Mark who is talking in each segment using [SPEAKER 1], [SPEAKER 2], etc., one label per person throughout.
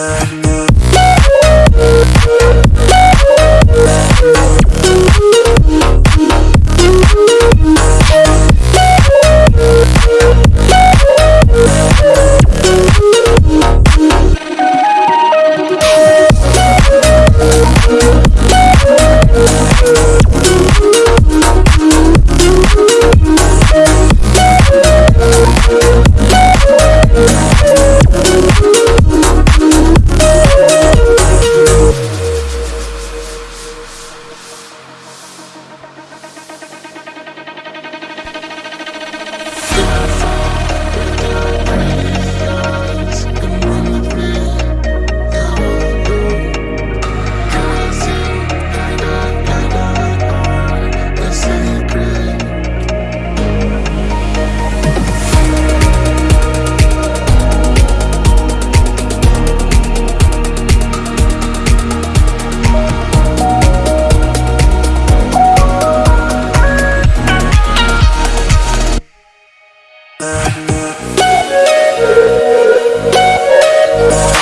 [SPEAKER 1] Yeah.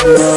[SPEAKER 1] Woo!